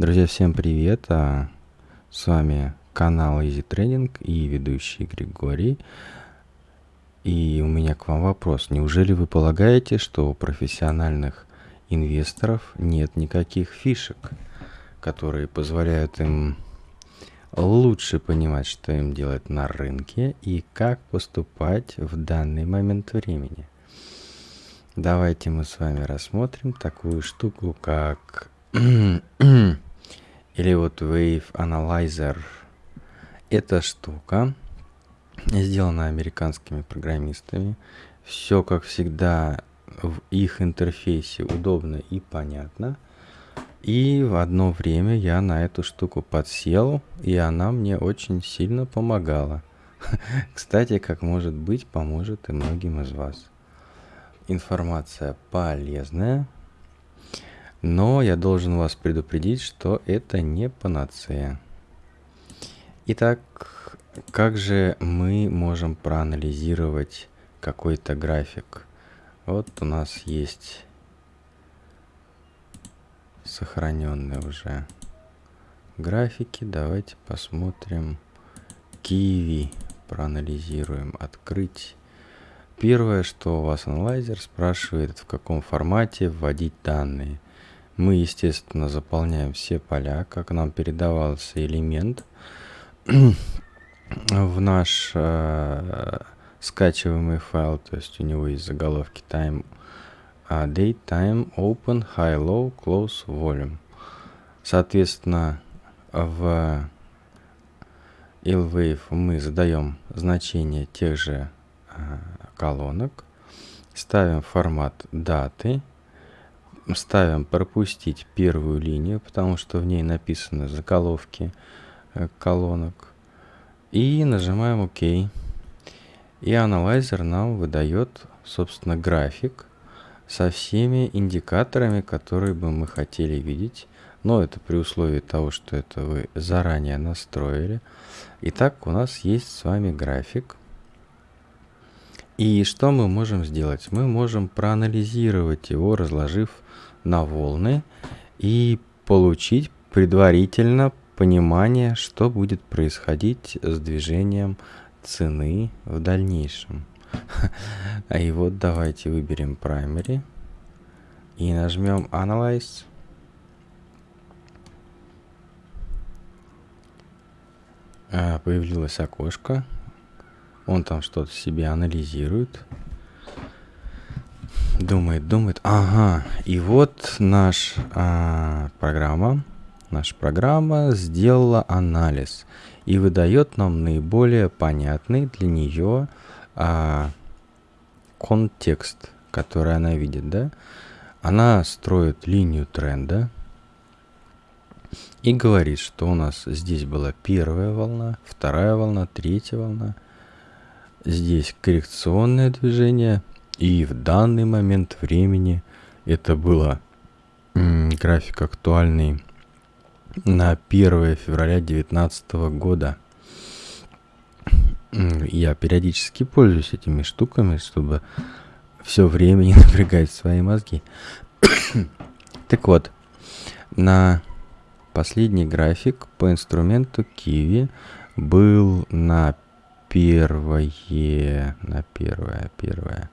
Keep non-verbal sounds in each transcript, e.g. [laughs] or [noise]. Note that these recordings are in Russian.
Друзья, всем привет! А, с вами канал Easy Trading и ведущий Григорий. И у меня к вам вопрос. Неужели вы полагаете, что у профессиональных инвесторов нет никаких фишек, которые позволяют им лучше понимать, что им делать на рынке и как поступать в данный момент времени? Давайте мы с вами рассмотрим такую штуку, как [clears throat] или вот Wave Analyzer. Эта штука сделана американскими программистами. Все, как всегда, в их интерфейсе удобно и понятно. И в одно время я на эту штуку подсел, и она мне очень сильно помогала. [laughs] Кстати, как может быть, поможет и многим из вас. Информация полезная, но я должен вас предупредить, что это не панацея. Итак, как же мы можем проанализировать какой-то график? Вот у нас есть сохраненные уже графики. Давайте посмотрим. Киви проанализируем. Открыть. Первое, что у вас анализер спрашивает, в каком формате вводить данные – мы, естественно, заполняем все поля, как нам передавался элемент. В наш э, скачиваемый файл, то есть у него есть заголовки time, uh, date, time, open, high, low, close, volume. Соответственно, в illwave мы задаем значение тех же э, колонок, ставим формат даты, ставим пропустить первую линию, потому что в ней написаны заголовки э, колонок. И нажимаем ОК. И анализер нам выдает, собственно, график со всеми индикаторами, которые бы мы хотели видеть. Но это при условии того, что это вы заранее настроили. Итак, у нас есть с вами график. И что мы можем сделать? Мы можем проанализировать его, разложив на волны и получить предварительно понимание, что будет происходить с движением цены в дальнейшем. [laughs] А и вот давайте выберем Primary и нажмем Analyze. А, появилось окошко. Он там что-то себе анализирует. Думает, думает. Ага, и вот наш а, программа, наша программа сделала анализ и выдает нам наиболее понятный для нее а, контекст, который она видит, да? Она строит линию тренда и говорит, что у нас здесь была первая волна, вторая волна, третья волна. Здесь коррекционное движение, и в данный момент времени это было график актуальный на 1 февраля 2019 года. Я периодически пользуюсь этими штуками, чтобы все время не [laughs] напрягать свои мозги. [coughs] так вот, на последний график по инструменту Kiwi был на первое, на первое, первое,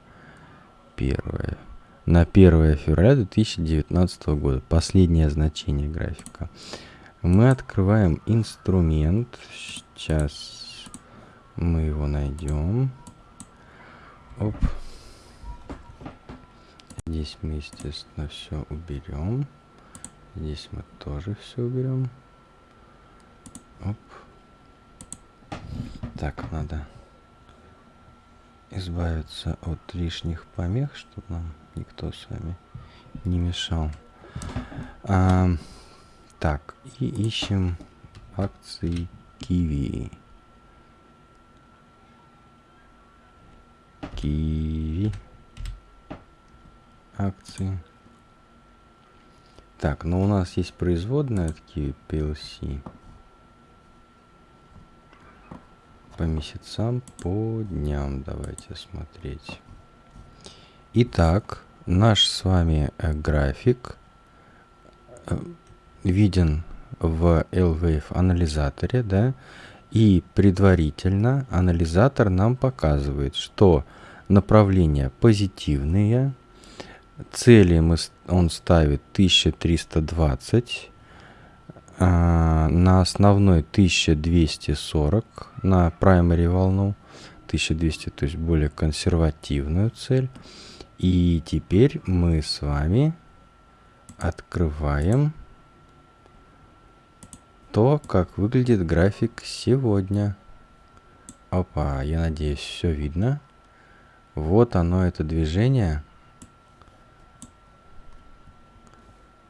1 на 1 февраля 2019 года. Последнее значение графика. Мы открываем инструмент. Сейчас мы его найдем. Оп. Здесь мы, естественно, все уберем. Здесь мы тоже все уберем. Оп. Так, надо избавиться от лишних помех, чтобы нам никто с вами не мешал. А, так, и ищем акции Киви. Киви. Акции. Так, но у нас есть производная от Kiwi PLC. По месяцам, по дням давайте смотреть. Итак, наш с вами э, график э, виден в LWave анализаторе, да, и предварительно анализатор нам показывает, что направления позитивные, цели мы, он ставит 1320, а, на основной 1240 на primary волну 1200 то есть более консервативную цель. И теперь мы с вами открываем то как выглядит график сегодня. Опа я надеюсь все видно. Вот оно это движение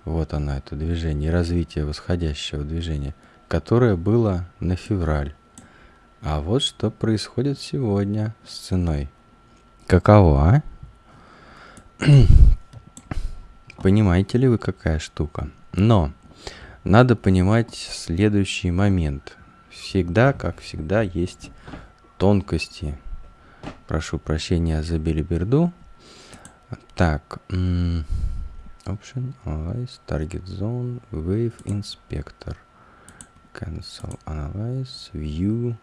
Вот оно, это движение, развитие восходящего движения, которое было на февраль. А вот что происходит сегодня с ценой. Каково, а? [clears throat] Понимаете ли вы, какая штука? Но надо понимать следующий момент. Всегда, как всегда, есть тонкости. Прошу прощения за билиберду. Так, Option, Analyze, Target Zone, Wave Inspector. Cancel, Analyze, View,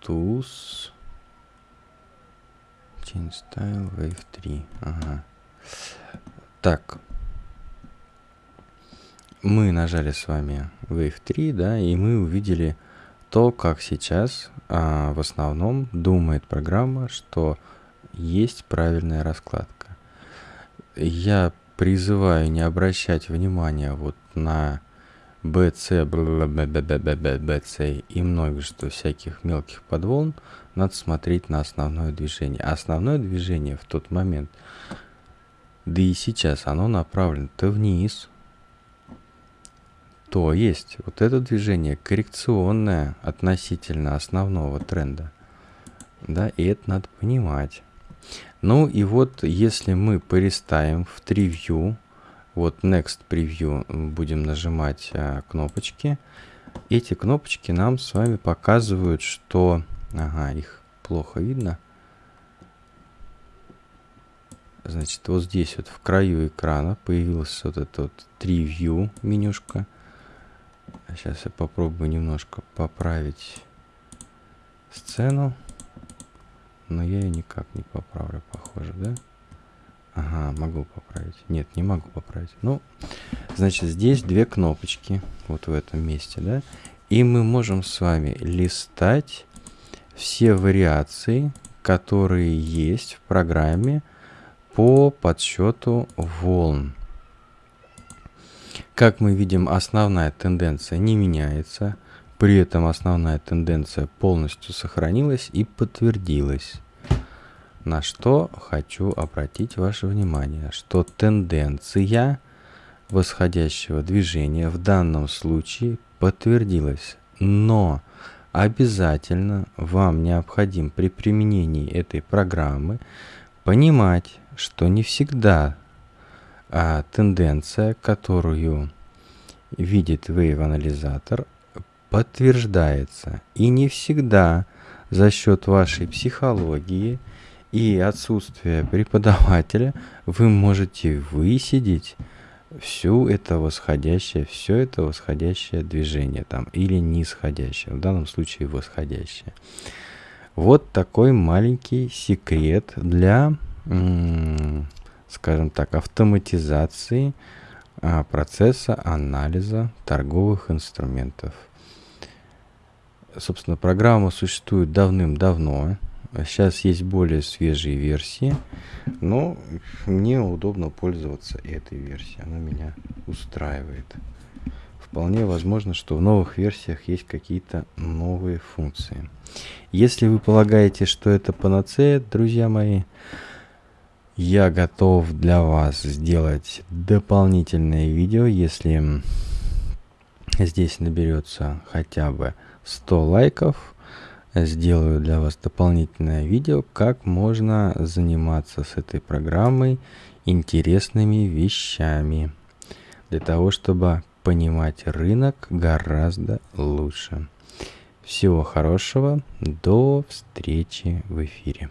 Tools, Change Style, Wave 3. Ага. Так. Мы нажали с вами Wave 3, да, и мы увидели то, как сейчас а, в основном думает программа, что есть правильная раскладка. Я призываю не обращать внимания вот на BC, BC и множество всяких мелких подволн, надо смотреть на основное движение. А основное движение в тот момент, да и сейчас, оно направлено-то вниз. То есть, вот это движение коррекционное относительно основного тренда. Да, и это надо понимать. Ну и вот если мы переставим в Preview, вот Next Preview будем нажимать а, кнопочки, эти кнопочки нам с вами показывают, что... Ага, их плохо видно. Значит, вот здесь вот в краю экрана появился вот этот вот Preview менюшка. Сейчас я попробую немножко поправить сцену. Но я ее никак не поправлю, похоже, да? Ага, могу поправить. Нет, не могу поправить. Ну, значит, здесь две кнопочки. Вот в этом месте, да? И мы можем с вами листать все вариации, которые есть в программе по подсчету волн. Как мы видим, основная тенденция не меняется. При этом основная тенденция полностью сохранилась и подтвердилась. На что хочу обратить ваше внимание, что тенденция восходящего движения в данном случае подтвердилась. Но обязательно вам необходим при применении этой программы понимать, что не всегда а, тенденция, которую видит Wave анализатор, подтверждается. И не всегда за счет вашей психологии и отсутствия преподавателя вы можете высидеть всю это восходящее, все это восходящее движение там или нисходящее, в данном случае восходящее. Вот такой маленький секрет для, скажем так, автоматизации а, процесса анализа торговых инструментов. Собственно, программа существует давным-давно. Сейчас есть более свежие версии, но мне удобно пользоваться этой версией. Она меня устраивает. Вполне возможно, что в новых версиях есть какие-то новые функции. Если вы полагаете, что это панацея, друзья мои, я готов для вас сделать дополнительное видео, если здесь наберется хотя бы 100 лайков, сделаю для вас дополнительное видео, как можно заниматься с этой программой интересными вещами, для того, чтобы понимать рынок гораздо лучше. Всего хорошего, до встречи в эфире.